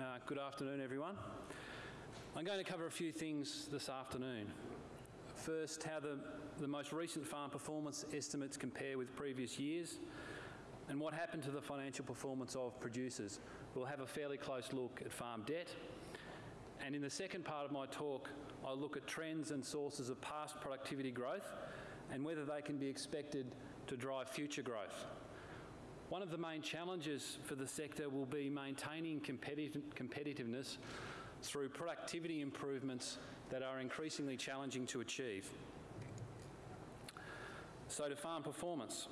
Uh, good afternoon, everyone. I'm going to cover a few things this afternoon. First, how the, the most recent farm performance estimates compare with previous years and what happened to the financial performance of producers. We'll have a fairly close look at farm debt. And in the second part of my talk, I'll look at trends and sources of past productivity growth and whether they can be expected to drive future growth. One of the main challenges for the sector will be maintaining competitive, competitiveness through productivity improvements that are increasingly challenging to achieve. So to farm performance.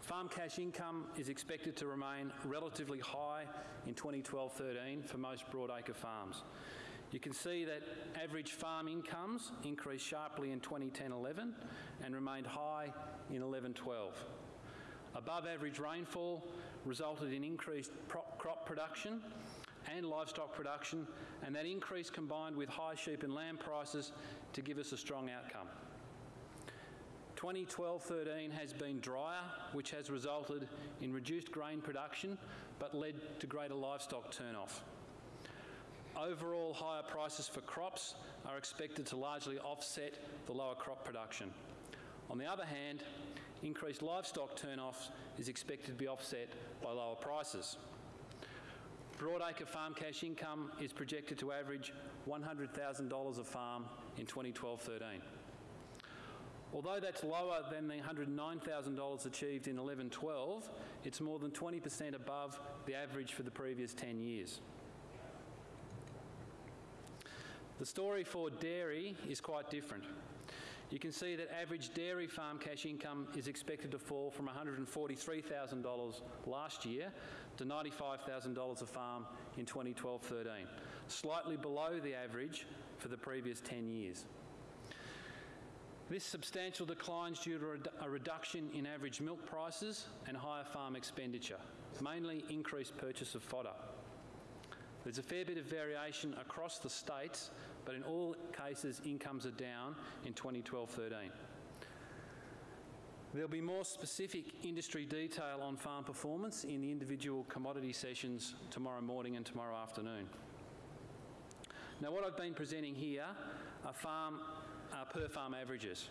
Farm cash income is expected to remain relatively high in 2012-13 for most broadacre farms. You can see that average farm incomes increased sharply in 2010-11 and remained high in 11-12. Above average rainfall resulted in increased crop production and livestock production, and that increase combined with high sheep and lamb prices to give us a strong outcome. 2012-13 has been drier, which has resulted in reduced grain production, but led to greater livestock turnoff. Overall, higher prices for crops are expected to largely offset the lower crop production. On the other hand, increased livestock turnoff is expected to be offset by lower prices. Broadacre farm cash income is projected to average $100,000 a farm in 2012-13. Although that's lower than the $109,000 achieved in 11-12, it's more than 20% above the average for the previous 10 years. The story for dairy is quite different. You can see that average dairy farm cash income is expected to fall from $143,000 last year to $95,000 a farm in 2012-13, slightly below the average for the previous 10 years. This substantial decline is due to a reduction in average milk prices and higher farm expenditure, mainly increased purchase of fodder. There's a fair bit of variation across the states, but in all cases, incomes are down in 2012-13. There'll be more specific industry detail on farm performance in the individual commodity sessions tomorrow morning and tomorrow afternoon. Now what I've been presenting here are farm, uh, per farm averages.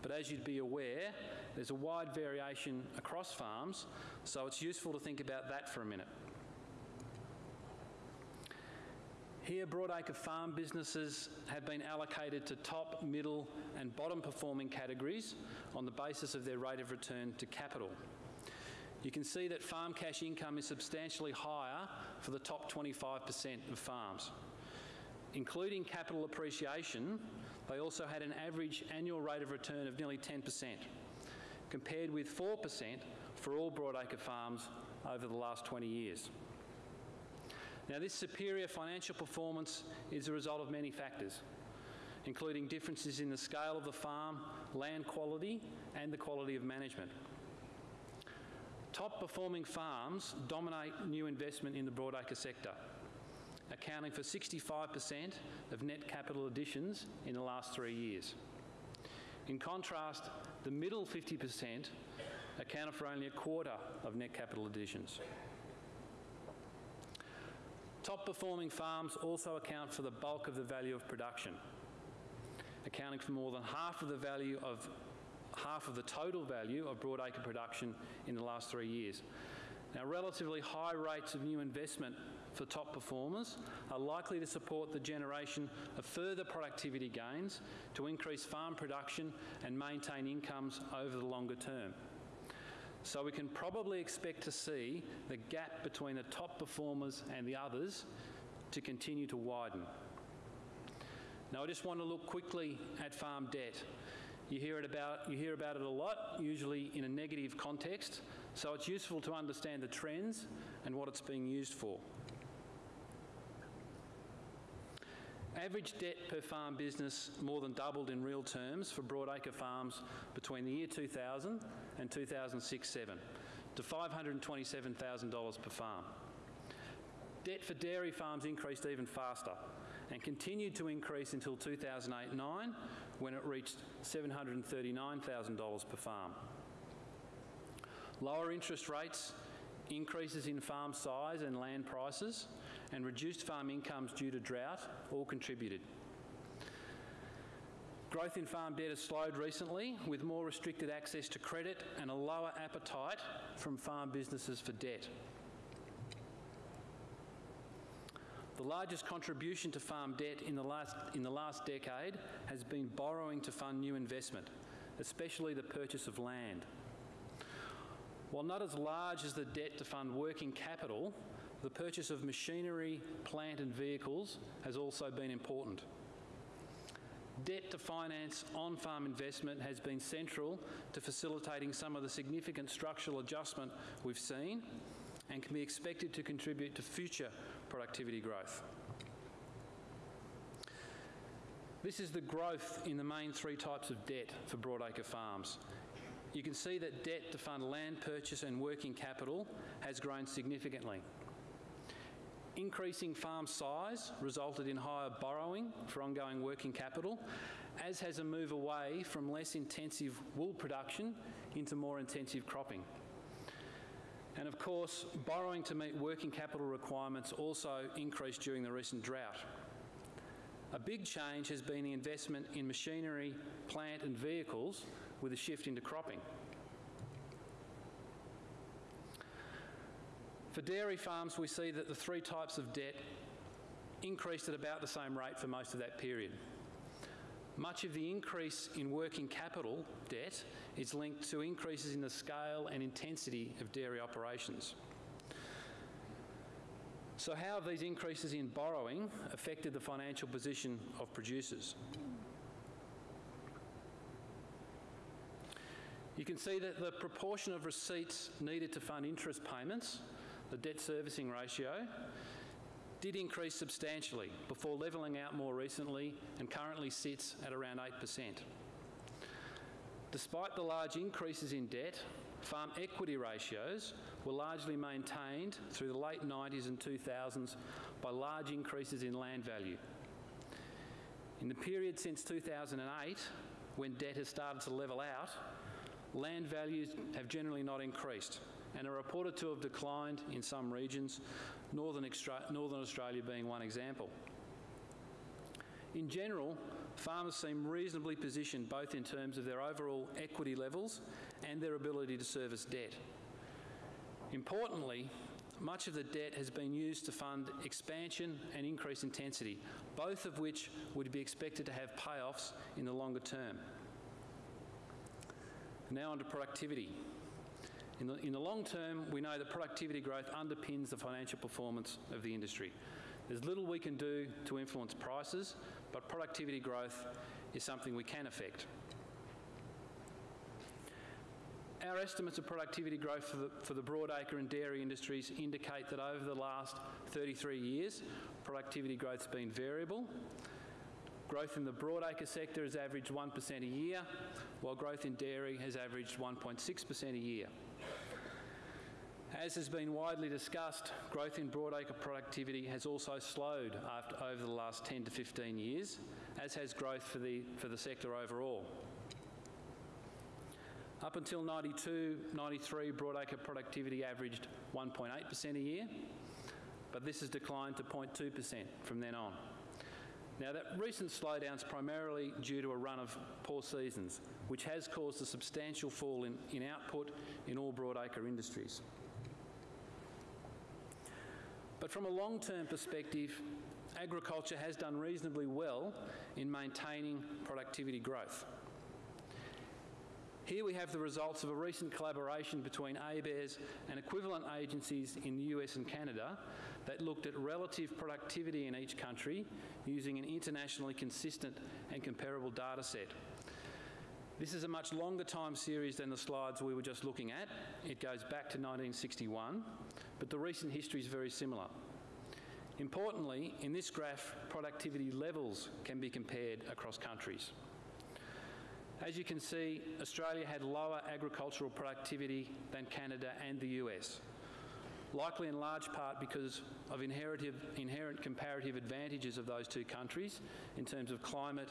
But as you'd be aware, there's a wide variation across farms, so it's useful to think about that for a minute. Here, broadacre farm businesses have been allocated to top, middle and bottom performing categories on the basis of their rate of return to capital. You can see that farm cash income is substantially higher for the top 25% of farms. Including capital appreciation, they also had an average annual rate of return of nearly 10%, compared with 4% for all broadacre farms over the last 20 years. Now this superior financial performance is a result of many factors, including differences in the scale of the farm, land quality and the quality of management. Top performing farms dominate new investment in the broadacre sector, accounting for 65% of net capital additions in the last three years. In contrast, the middle 50% accounted for only a quarter of net capital additions. Top performing farms also account for the bulk of the value of production, accounting for more than half of the value of half of the total value of broadacre production in the last three years. Now, relatively high rates of new investment for top performers are likely to support the generation of further productivity gains to increase farm production and maintain incomes over the longer term. So we can probably expect to see the gap between the top performers and the others to continue to widen. Now I just want to look quickly at farm debt. You hear, it about, you hear about it a lot, usually in a negative context, so it's useful to understand the trends and what it's being used for. Average debt per farm business more than doubled in real terms for broadacre farms between the year 2000 and 2006-7 to $527,000 per farm. Debt for dairy farms increased even faster and continued to increase until 2008-9 when it reached $739,000 per farm. Lower interest rates, increases in farm size and land prices, and reduced farm incomes due to drought all contributed. Growth in farm debt has slowed recently with more restricted access to credit and a lower appetite from farm businesses for debt. The largest contribution to farm debt in the last, in the last decade has been borrowing to fund new investment, especially the purchase of land. While not as large as the debt to fund working capital, the purchase of machinery, plant and vehicles has also been important. Debt to finance on-farm investment has been central to facilitating some of the significant structural adjustment we've seen and can be expected to contribute to future productivity growth. This is the growth in the main three types of debt for broadacre farms. You can see that debt to fund land purchase and working capital has grown significantly. Increasing farm size resulted in higher borrowing for ongoing working capital, as has a move away from less intensive wool production into more intensive cropping. And of course, borrowing to meet working capital requirements also increased during the recent drought. A big change has been the investment in machinery, plant and vehicles with a shift into cropping. For dairy farms, we see that the three types of debt increased at about the same rate for most of that period. Much of the increase in working capital debt is linked to increases in the scale and intensity of dairy operations. So how have these increases in borrowing affected the financial position of producers? You can see that the proportion of receipts needed to fund interest payments the debt servicing ratio, did increase substantially before levelling out more recently and currently sits at around 8%. Despite the large increases in debt, farm equity ratios were largely maintained through the late 90s and 2000s by large increases in land value. In the period since 2008, when debt has started to level out, land values have generally not increased and are reported to have declined in some regions, Northern, Northern Australia being one example. In general, farmers seem reasonably positioned both in terms of their overall equity levels and their ability to service debt. Importantly, much of the debt has been used to fund expansion and increase intensity, both of which would be expected to have payoffs in the longer term. Now on to productivity. In the, in the long term, we know that productivity growth underpins the financial performance of the industry. There's little we can do to influence prices, but productivity growth is something we can affect. Our estimates of productivity growth for the, for the broadacre and dairy industries indicate that over the last 33 years, productivity growth has been variable. Growth in the broadacre sector has averaged 1% a year, while growth in dairy has averaged 1.6% a year. As has been widely discussed, growth in broadacre productivity has also slowed after, over the last 10 to 15 years, as has growth for the, for the sector overall. Up until 92, 93, broadacre productivity averaged 1.8% a year, but this has declined to 0.2% from then on. Now, that recent slowdown is primarily due to a run of poor seasons, which has caused a substantial fall in, in output in all broadacre industries. But from a long-term perspective, agriculture has done reasonably well in maintaining productivity growth. Here we have the results of a recent collaboration between ABARES and equivalent agencies in the US and Canada that looked at relative productivity in each country using an internationally consistent and comparable data set. This is a much longer time series than the slides we were just looking at. It goes back to 1961, but the recent history is very similar. Importantly, in this graph, productivity levels can be compared across countries. As you can see, Australia had lower agricultural productivity than Canada and the US, likely in large part because of inherent comparative advantages of those two countries in terms of climate,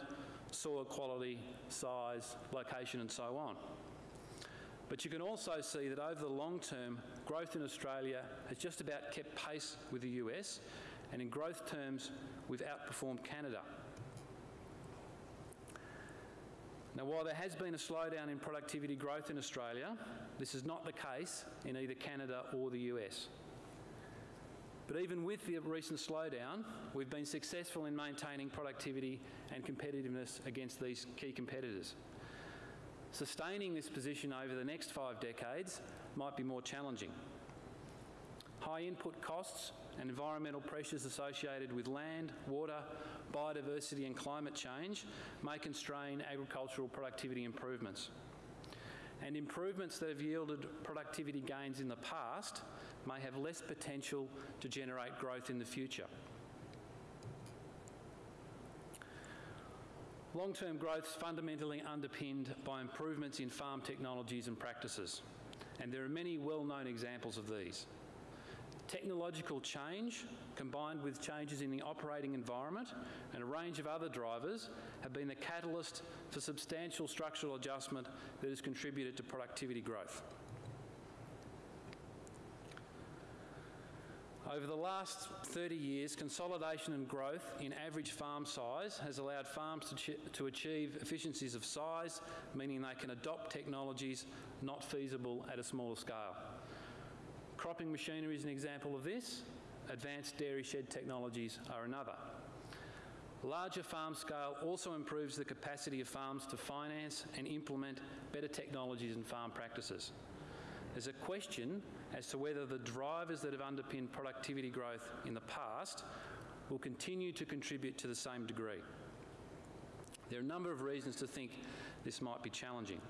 soil quality, size, location and so on. But you can also see that over the long term, growth in Australia has just about kept pace with the US and in growth terms, we've outperformed Canada. Now, while there has been a slowdown in productivity growth in Australia, this is not the case in either Canada or the US. But even with the recent slowdown, we've been successful in maintaining productivity and competitiveness against these key competitors. Sustaining this position over the next five decades might be more challenging. High input costs and environmental pressures associated with land, water, biodiversity and climate change may constrain agricultural productivity improvements. And improvements that have yielded productivity gains in the past may have less potential to generate growth in the future. Long-term growth is fundamentally underpinned by improvements in farm technologies and practices, and there are many well-known examples of these. Technological change, combined with changes in the operating environment and a range of other drivers, have been the catalyst for substantial structural adjustment that has contributed to productivity growth. Over the last 30 years, consolidation and growth in average farm size has allowed farms to, to, achieve efficiencies of size, meaning they can adopt technologies not feasible at a smaller scale. Cropping machinery is an example of this. Advanced dairy shed technologies are another. Larger farm scale also improves the capacity of farms to finance and implement better technologies and farm practices. There's a question as to whether the drivers that have underpinned productivity growth in the past will continue to contribute to the same degree. There are a number of reasons to think this might be challenging.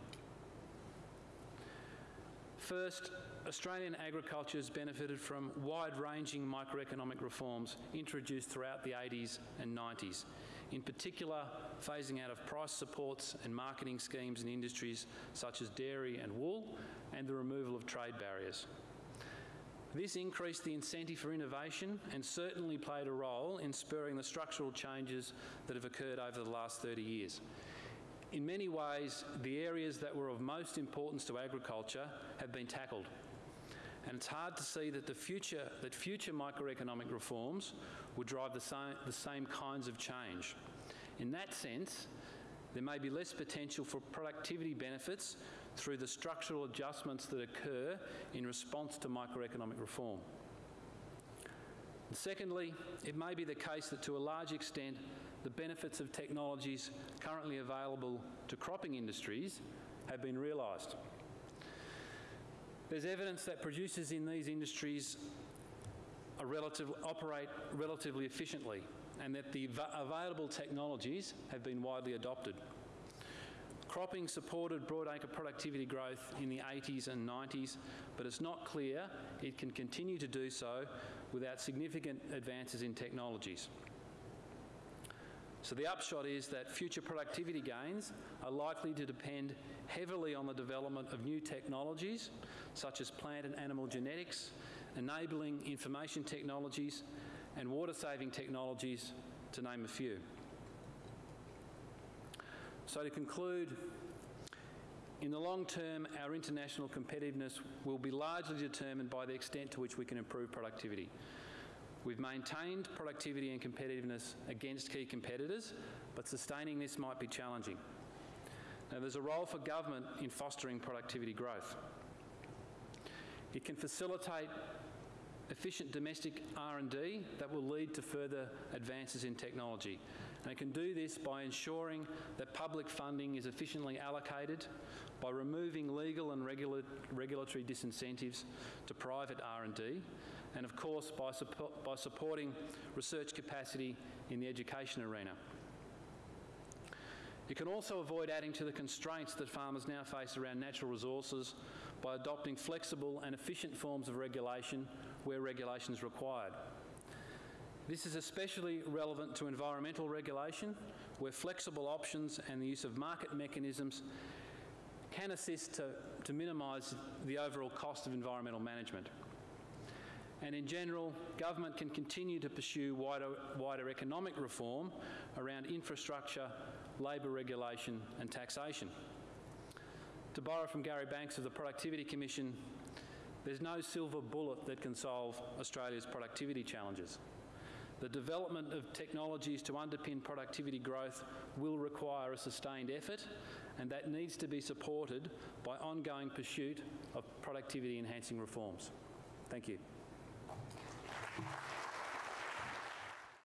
First, Australian agriculture has benefited from wide-ranging microeconomic reforms introduced throughout the 80s and 90s, in particular phasing out of price supports and marketing schemes in industries such as dairy and wool and the removal of trade barriers. This increased the incentive for innovation and certainly played a role in spurring the structural changes that have occurred over the last 30 years. In many ways, the areas that were of most importance to agriculture have been tackled. And it's hard to see that, the future, that future microeconomic reforms would drive the same, the same kinds of change. In that sense, there may be less potential for productivity benefits through the structural adjustments that occur in response to microeconomic reform. Secondly, it may be the case that to a large extent, the benefits of technologies currently available to cropping industries have been realised. There's evidence that producers in these industries relative, operate relatively efficiently and that the available technologies have been widely adopted. Cropping supported broadacre productivity growth in the 80s and 90s, but it's not clear it can continue to do so without significant advances in technologies. So the upshot is that future productivity gains are likely to depend heavily on the development of new technologies, such as plant and animal genetics, enabling information technologies, and water-saving technologies, to name a few. So to conclude, in the long term, our international competitiveness will be largely determined by the extent to which we can improve productivity. We've maintained productivity and competitiveness against key competitors, but sustaining this might be challenging. Now, there's a role for government in fostering productivity growth. It can facilitate efficient domestic R&D that will lead to further advances in technology. And it can do this by ensuring that public funding is efficiently allocated, by removing legal and regula regulatory disincentives to private R&D, and of course by, by supporting research capacity in the education arena. It can also avoid adding to the constraints that farmers now face around natural resources by adopting flexible and efficient forms of regulation where regulation is required. This is especially relevant to environmental regulation, where flexible options and the use of market mechanisms can assist to, to minimise the overall cost of environmental management. And in general, government can continue to pursue wider, wider economic reform around infrastructure, labour regulation and taxation. To borrow from Gary Banks of the Productivity Commission, there's no silver bullet that can solve Australia's productivity challenges. The development of technologies to underpin productivity growth will require a sustained effort, and that needs to be supported by ongoing pursuit of productivity enhancing reforms. Thank you.